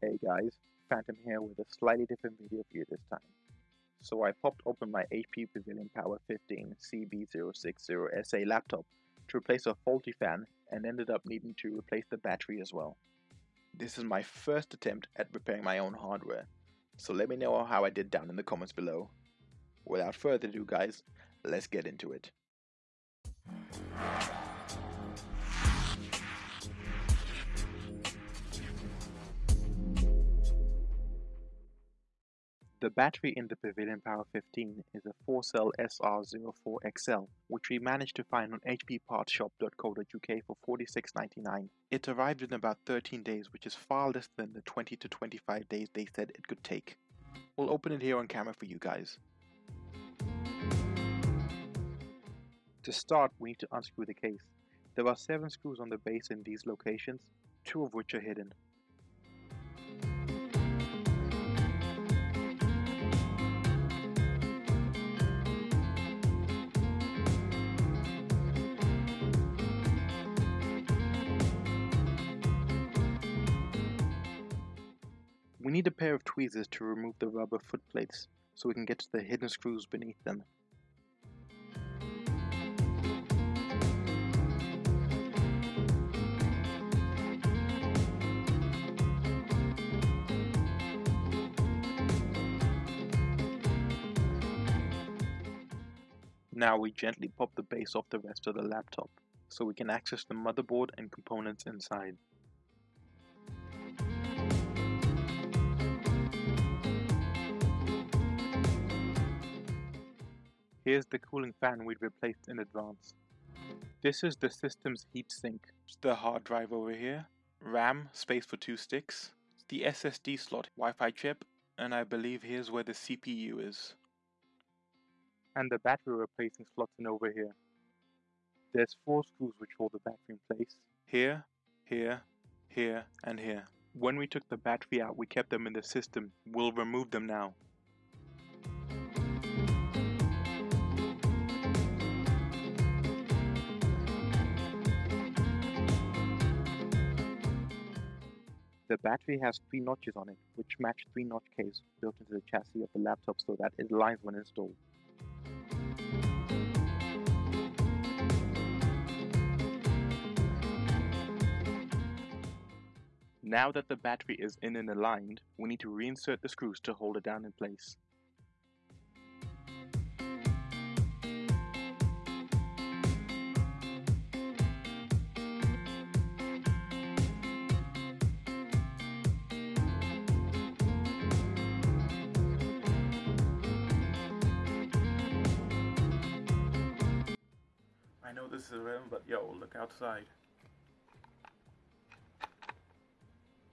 Hey guys, Phantom here with a slightly different video for you this time. So I popped open my HP Pavilion Power 15 CB060SA laptop to replace a faulty fan and ended up needing to replace the battery as well. This is my first attempt at repairing my own hardware, so let me know how I did down in the comments below. Without further ado guys, let's get into it. The battery in the Pavilion Power 15 is a 4-cell SR04XL, which we managed to find on hppartshop.co.uk for $46.99. It arrived in about 13 days, which is far less than the 20 to 25 days they said it could take. We'll open it here on camera for you guys. To start, we need to unscrew the case. There are 7 screws on the base in these locations, 2 of which are hidden. We need a pair of tweezers to remove the rubber foot plates so we can get to the hidden screws beneath them. Now we gently pop the base off the rest of the laptop so we can access the motherboard and components inside. Here's the cooling fan we'd replaced in advance. This is the system's heatsink. The hard drive over here, RAM, space for two sticks, the SSD slot, Wi-Fi chip, and I believe here's where the CPU is. And the battery replacing slots in over here. There's four screws which hold the battery in place. Here, here, here, and here. When we took the battery out, we kept them in the system. We'll remove them now. The battery has three notches on it, which match three notch caves built into the chassis of the laptop so that it aligns when installed. Now that the battery is in and aligned, we need to reinsert the screws to hold it down in place. Know this is irrelevant, but yo, look outside.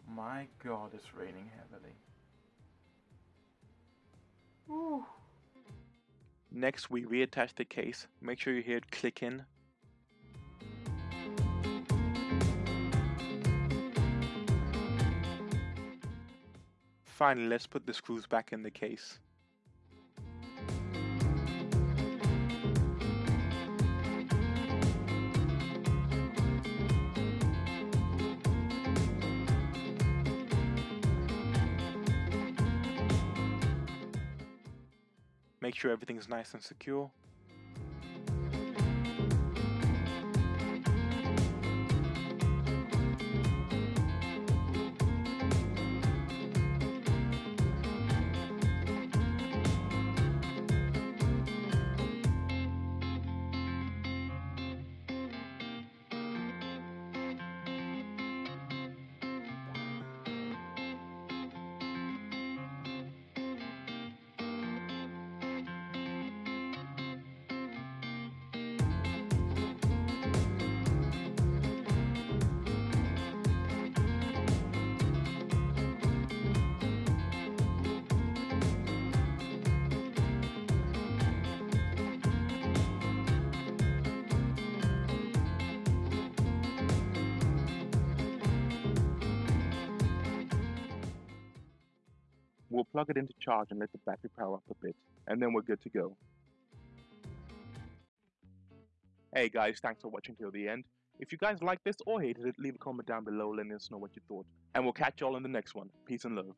My god, it's raining heavily. Whew. Next, we reattach the case. Make sure you hear it click in. Finally, let's put the screws back in the case. Make sure everything's nice and secure. We'll plug it into charge and let the battery power up a bit, and then we're good to go. Hey guys, thanks for watching till the end. If you guys liked this or hated it, leave a comment down below letting us know what you thought. And we'll catch y'all in the next one. Peace and love.